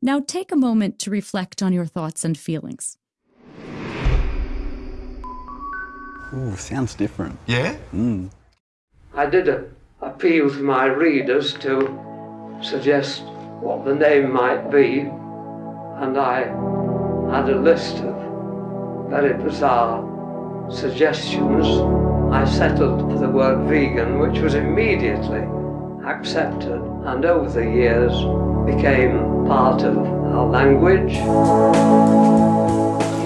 Now take a moment to reflect on your thoughts and feelings. Ooh, sounds different. Yeah? Mm. I did appeal to my readers to suggest what the name might be, and I had a list of very bizarre suggestions. I settled for the word vegan, which was immediately accepted, and over the years became part of our language. I'm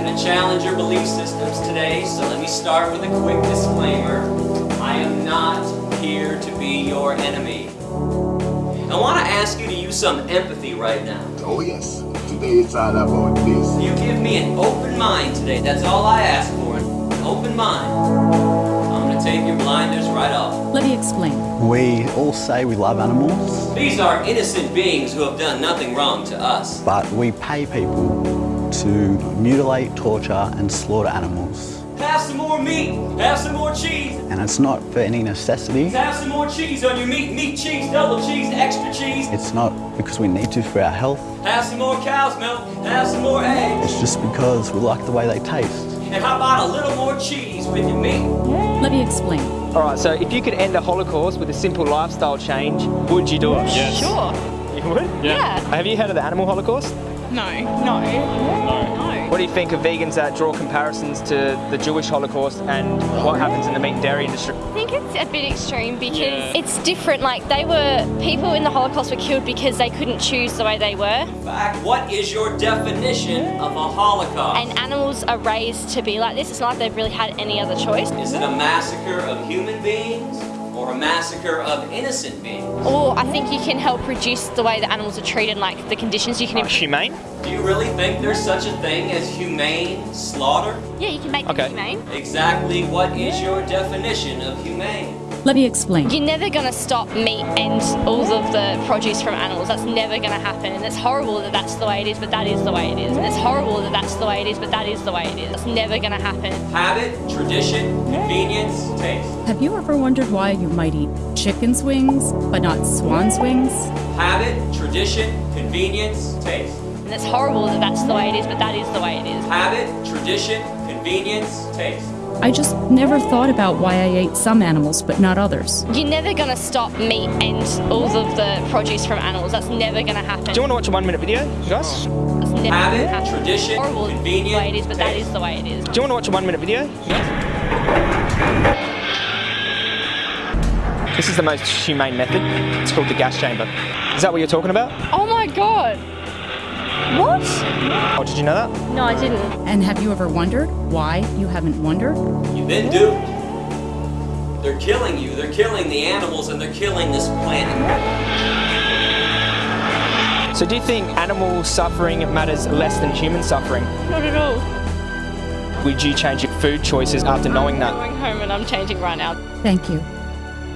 going to challenge your belief systems today, so let me start with a quick disclaimer. I am not here to be your enemy. I want to ask you to use some empathy right now. Oh yes, today it's all about this. You give me an open mind today, that's all I ask for, an open mind. I'm going to take your blinders right off. Let me explain. We all say we love animals, These are innocent beings who have done nothing wrong to us. but we pay people to mutilate, torture and slaughter animals. Have some more meat, have some more cheese, And it's not for any necessity. have some more cheese on your meat, meat cheese, double cheese, extra cheese. It's not because we need to for our health. Have some more cow's milk, have some more eggs. It's just because we like the way they taste. And how about a little more cheese with your meat? Let me explain. All right, so if you could end the Holocaust with a simple lifestyle change, would you do it? Yes. Sure. You would? Yeah. Have you heard of the animal Holocaust? No. No. No. What do you think of vegans that draw comparisons to the Jewish Holocaust and what happens in the meat and dairy industry? I think it's a bit extreme because Yeah. it's different. Like they were people in the Holocaust were killed because they couldn't choose the way they were, In fact, what is your definition of a holocaust? and animals are raised to be like this. It's not like they've really had any other choice. Is it a massacre of human beings or a massacre of innocent beings? Or I think you can help reduce the way that animals are treated, like the conditions you can. Uh, improve. humane? Do you really think there's such a thing as humane slaughter? yeah, you can make Okay. them humane. Exactly what is your definition of humane? Let me explain. You're never going to stop meat and all of the produce from animals. That's never going to happen. And it's horrible that that's the way it is, but that is the way it is. And it's horrible that that's the way it is, but that is the way it is. It's never going to happen. Habit, tradition, convenience, taste. Have you ever wondered why you might eat chicken's wings, but not swan's wings? Habit, tradition, convenience, taste. And it's horrible that that's the way it is, but that is the way it is. Habit, tradition, convenience, taste. I just never thought about why I ate some animals, but not others. You're never going to stop meat and all of the produce from animals. That's never going to happen. Do you want to watch a one minute video, guys? That's never Habit, happen. tradition, horrible the way it is, but that taste. is the way it is. Do you want to watch a one minute video? This is the most humane method. It's called the gas chamber. Is that what you're talking about? Oh my god! What? Oh, did you know that? No, I didn't. And have you ever wondered why you haven't wondered? You've been duped. They're killing you, they're killing the animals, and they're killing this planet. So do you think animal suffering matters less than human suffering? Not at all. Would you change your food choices after knowing that? I'm that? going home and I'm changing right now. Thank you.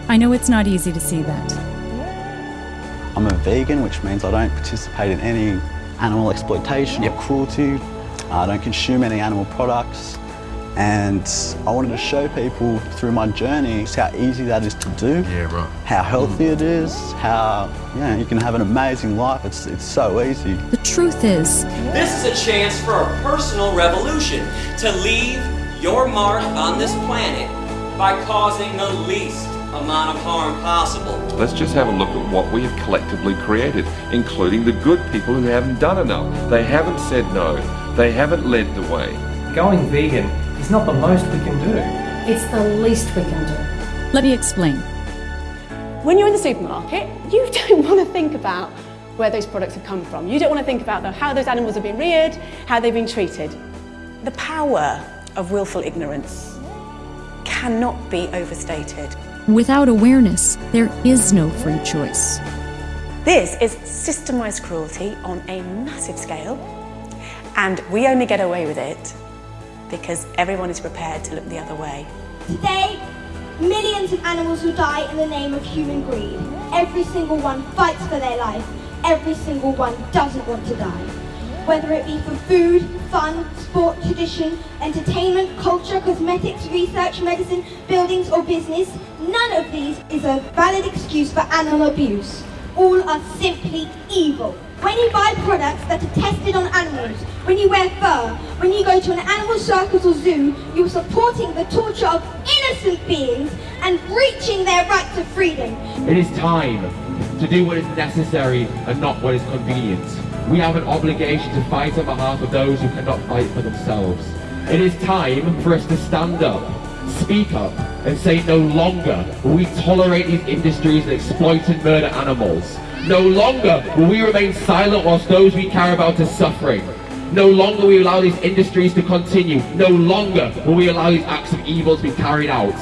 I know it's not easy to see that. I'm a vegan, which means I don't participate in any animal exploitation or cruelty. I don't consume any animal products. And I wanted to show people through my journey just how easy that is to do, Yeah, right. how healthy mm. it is, how you, know, you can have an amazing life. It's, it's so easy. The truth is, This is a chance for a personal revolution to leave your mark on this planet by causing the least amount of harm possible. Let's just have a look at what we have collectively created, including the good people who haven't done enough. They haven't said no. They haven't led the way. Going vegan is not the most we can do. It's the least we can do. let me explain. When you're in the supermarket, you don't want to think about where those products have come from. You don't want to think about the, how those animals have been reared, how they've been treated. The power of willful ignorance cannot be overstated. Without awareness, there is no free choice. This is systemised cruelty on a massive scale, and we only get away with it because everyone is prepared to look the other way. Today, millions of animals will die in the name of human greed. Every single one fights for their life. Every single one doesn't want to die. Whether it be for food, fun, sport, tradition, entertainment, culture, cosmetics, research, medicine, buildings or business, none of these is a valid excuse for animal abuse. all are simply evil. When you buy products that are tested on animals, when you wear fur, when you go to an animal circus or zoo, you're supporting the torture of innocent beings and breaching their right to freedom. It is time to do what is necessary and not what is convenient. We have an obligation to fight on behalf of those who cannot fight for themselves. It is time for us to stand up, speak up, and say no longer will we tolerate these industries that exploit and murder animals. No longer will we remain silent whilst those we care about are suffering. No longer will we allow these industries to continue. No longer will we allow these acts of evil to be carried out.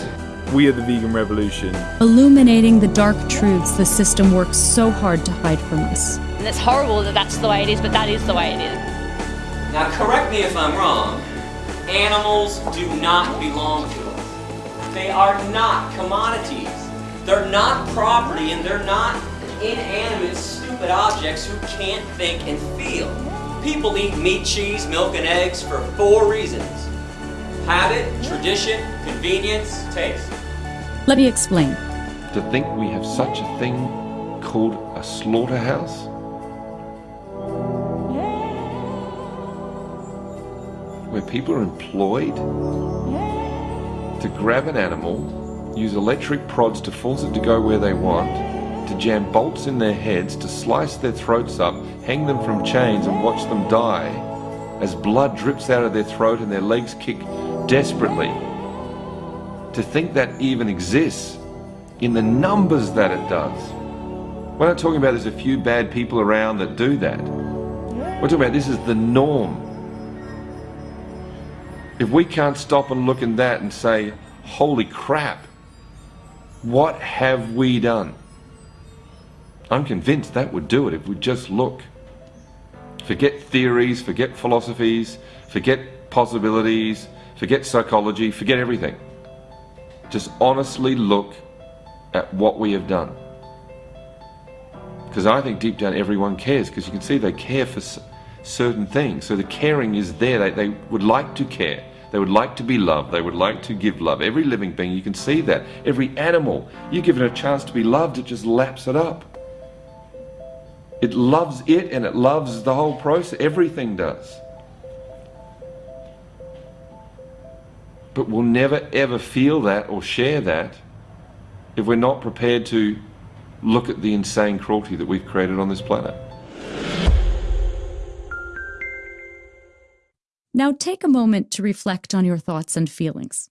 We are the vegan revolution. Illuminating the dark truths the system works so hard to hide from us. And it's horrible that that's the way it is, but that is the way it is. Now correct me if I'm wrong. Animals do not belong to us. They are not commodities. They're not property and they're not inanimate, stupid objects who can't think and feel. People eat meat, cheese, milk, and eggs for four reasons. Habit, tradition, convenience, taste. Let me explain. To think we have such a thing called a slaughterhouse? Where people are employed to grab an animal, use electric prods to force it to go where they want, to jam bolts in their heads, to slice their throats up, hang them from chains and watch them die as blood drips out of their throat and their legs kick desperately. To think that even exists in the numbers that it does. We're not talking about there's a few bad people around that do that. We're talking about this is the norm. If we can't stop and look at that and say, holy crap, what have we done? I'm convinced that would do it if we just look. Forget theories, forget philosophies, forget possibilities, forget psychology, forget everything. Just honestly look at what we have done. Because I think deep down everyone cares, because you can see they care for certain things. So the caring is there. They, they would like to care. They would like to be loved. They would like to give love. Every living being, you can see that. Every animal, you give it a chance to be loved, it just laps it up. It loves it and it loves the whole process. Everything does. But we'll never ever feel that or share that if we're not prepared to look at the insane cruelty that we've created on this planet. Now take a moment to reflect on your thoughts and feelings.